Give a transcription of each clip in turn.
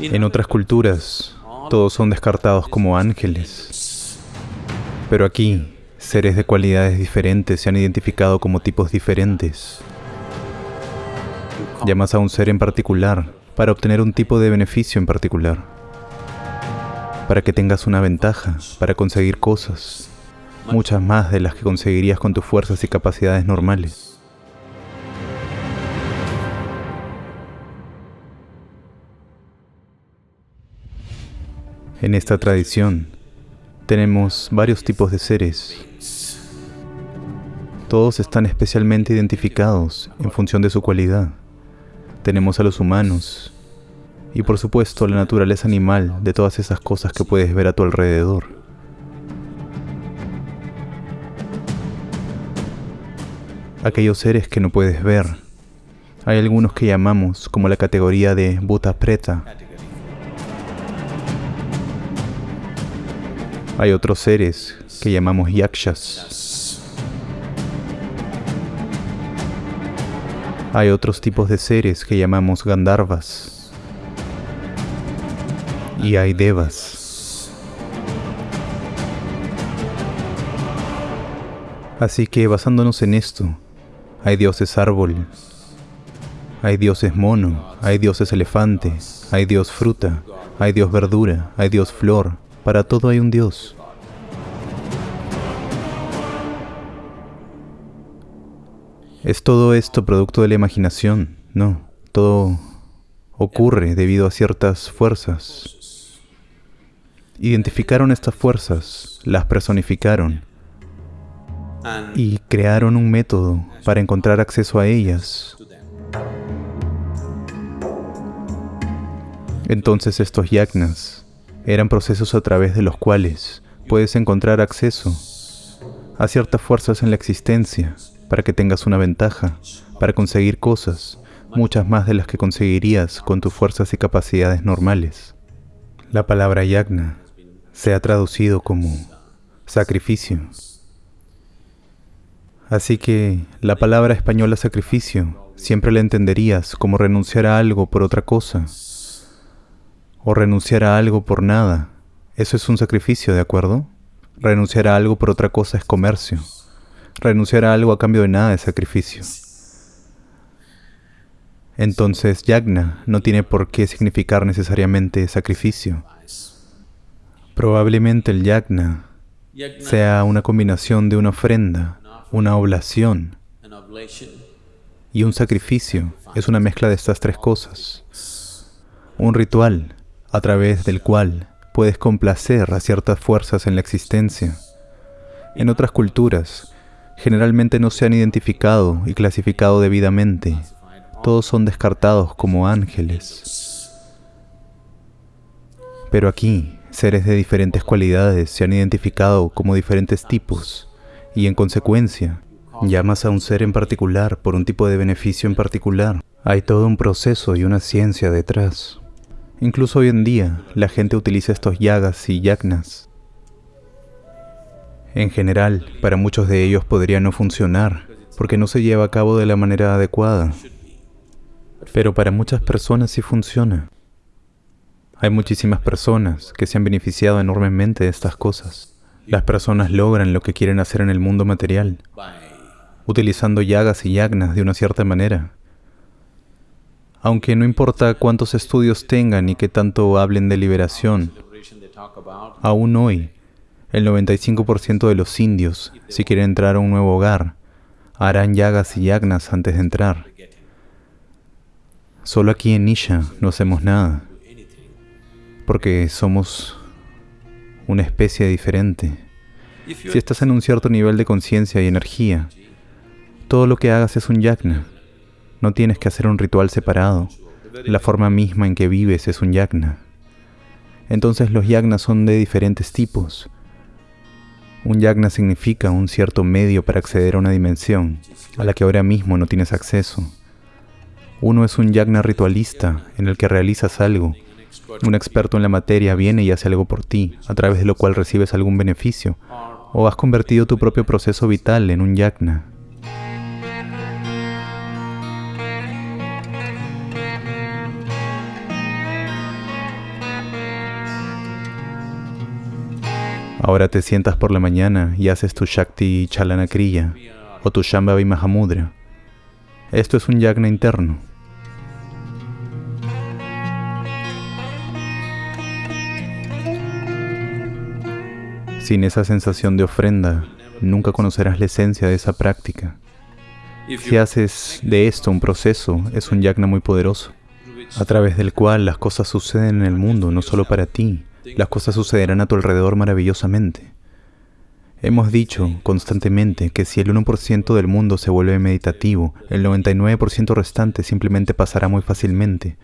En otras culturas, todos son descartados como ángeles. Pero aquí, seres de cualidades diferentes se han identificado como tipos diferentes. Llamas a un ser en particular para obtener un tipo de beneficio en particular. Para que tengas una ventaja, para conseguir cosas, muchas más de las que conseguirías con tus fuerzas y capacidades normales. En esta tradición tenemos varios tipos de seres. Todos están especialmente identificados en función de su cualidad. Tenemos a los humanos y por supuesto la naturaleza animal de todas esas cosas que puedes ver a tu alrededor. Aquellos seres que no puedes ver. Hay algunos que llamamos como la categoría de Buta Preta, Hay otros seres que llamamos yakshas. Hay otros tipos de seres que llamamos gandharvas. Y hay devas. Así que basándonos en esto, hay dioses árbol, hay dioses mono, hay dioses elefante, hay dios fruta, hay dios verdura, hay dios flor, para todo hay un Dios. ¿Es todo esto producto de la imaginación? No, todo ocurre debido a ciertas fuerzas. Identificaron estas fuerzas, las personificaron y crearon un método para encontrar acceso a ellas. Entonces estos yagnas eran procesos a través de los cuales puedes encontrar acceso a ciertas fuerzas en la existencia para que tengas una ventaja, para conseguir cosas, muchas más de las que conseguirías con tus fuerzas y capacidades normales. La palabra yagna se ha traducido como sacrificio. Así que la palabra española sacrificio siempre la entenderías como renunciar a algo por otra cosa, o renunciar a algo por nada. Eso es un sacrificio, ¿de acuerdo? Renunciar a algo por otra cosa es comercio. Renunciar a algo a cambio de nada es sacrificio. Entonces, yagna no tiene por qué significar necesariamente sacrificio. Probablemente el yagna sea una combinación de una ofrenda, una oblación y un sacrificio. Es una mezcla de estas tres cosas. Un ritual a través del cual puedes complacer a ciertas fuerzas en la existencia. En otras culturas, generalmente no se han identificado y clasificado debidamente. Todos son descartados como ángeles. Pero aquí, seres de diferentes cualidades se han identificado como diferentes tipos y en consecuencia, llamas a un ser en particular por un tipo de beneficio en particular. Hay todo un proceso y una ciencia detrás. Incluso hoy en día, la gente utiliza estos yagas y yagnas. En general, para muchos de ellos podría no funcionar, porque no se lleva a cabo de la manera adecuada. Pero para muchas personas sí funciona. Hay muchísimas personas que se han beneficiado enormemente de estas cosas. Las personas logran lo que quieren hacer en el mundo material, utilizando yagas y yagnas de una cierta manera. Aunque no importa cuántos estudios tengan y que tanto hablen de liberación, aún hoy, el 95% de los indios, si quieren entrar a un nuevo hogar, harán yagas y yagnas antes de entrar. Solo aquí en Nisha no hacemos nada, porque somos una especie diferente. Si estás en un cierto nivel de conciencia y energía, todo lo que hagas es un yagna. No tienes que hacer un ritual separado. La forma misma en que vives es un yagna. Entonces los yagnas son de diferentes tipos. Un yagna significa un cierto medio para acceder a una dimensión a la que ahora mismo no tienes acceso. Uno es un yagna ritualista en el que realizas algo. Un experto en la materia viene y hace algo por ti, a través de lo cual recibes algún beneficio, o has convertido tu propio proceso vital en un yagna. Ahora te sientas por la mañana y haces tu Shakti Chalana Kriya o tu Shambhavi Mahamudra. Esto es un yagna interno. Sin esa sensación de ofrenda, nunca conocerás la esencia de esa práctica. Si haces de esto un proceso, es un yagna muy poderoso, a través del cual las cosas suceden en el mundo, no solo para ti, las cosas sucederán a tu alrededor maravillosamente. Hemos dicho constantemente que si el 1% del mundo se vuelve meditativo, el 99% restante simplemente pasará muy fácilmente.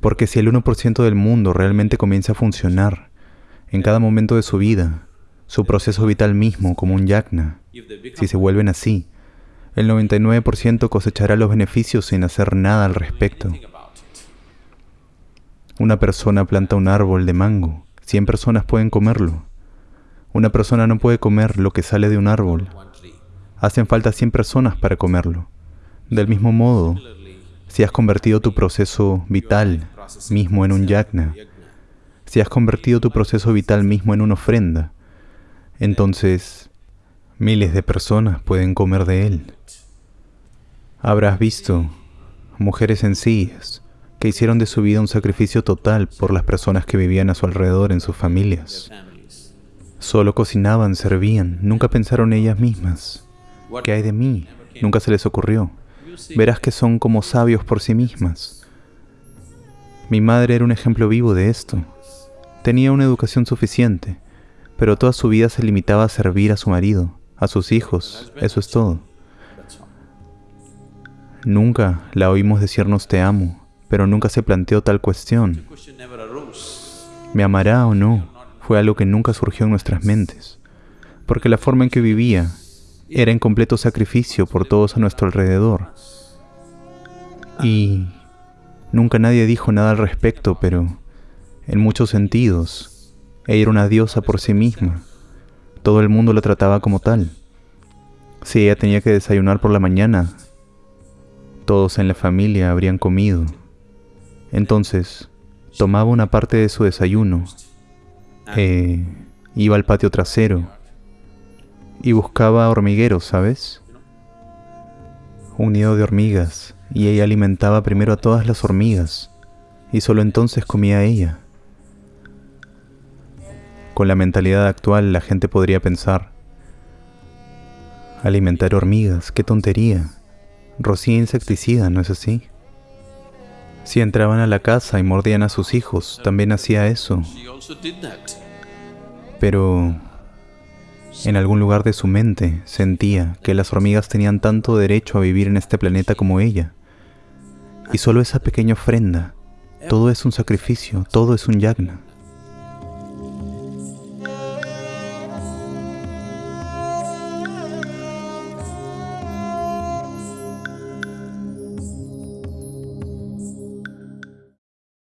Porque si el 1% del mundo realmente comienza a funcionar, en cada momento de su vida, su proceso vital mismo como un yagna. Si se vuelven así, el 99% cosechará los beneficios sin hacer nada al respecto. Una persona planta un árbol de mango, 100 personas pueden comerlo. Una persona no puede comer lo que sale de un árbol. Hacen falta 100 personas para comerlo. Del mismo modo, si has convertido tu proceso vital mismo en un yagna, si has convertido tu proceso vital mismo en una ofrenda, entonces miles de personas pueden comer de él. Habrás visto mujeres sencillas que hicieron de su vida un sacrificio total por las personas que vivían a su alrededor en sus familias. Solo cocinaban, servían, nunca pensaron ellas mismas. ¿Qué hay de mí? Nunca se les ocurrió. Verás que son como sabios por sí mismas. Mi madre era un ejemplo vivo de esto. Tenía una educación suficiente, pero toda su vida se limitaba a servir a su marido, a sus hijos, eso es todo. Nunca la oímos decirnos te amo, pero nunca se planteó tal cuestión. ¿Me amará o no? Fue algo que nunca surgió en nuestras mentes, porque la forma en que vivía era en completo sacrificio por todos a nuestro alrededor. Y nunca nadie dijo nada al respecto, pero en muchos sentidos. Ella era una diosa por sí misma. Todo el mundo la trataba como tal. Si ella tenía que desayunar por la mañana, todos en la familia habrían comido. Entonces, tomaba una parte de su desayuno, eh, iba al patio trasero y buscaba hormigueros, ¿sabes? Un nido de hormigas, y ella alimentaba primero a todas las hormigas, y solo entonces comía ella. Con la mentalidad actual la gente podría pensar, alimentar hormigas, qué tontería. Rocía insecticida, ¿no es así? Si entraban a la casa y mordían a sus hijos, también hacía eso. Pero en algún lugar de su mente sentía que las hormigas tenían tanto derecho a vivir en este planeta como ella. Y solo esa pequeña ofrenda, todo es un sacrificio, todo es un yagna.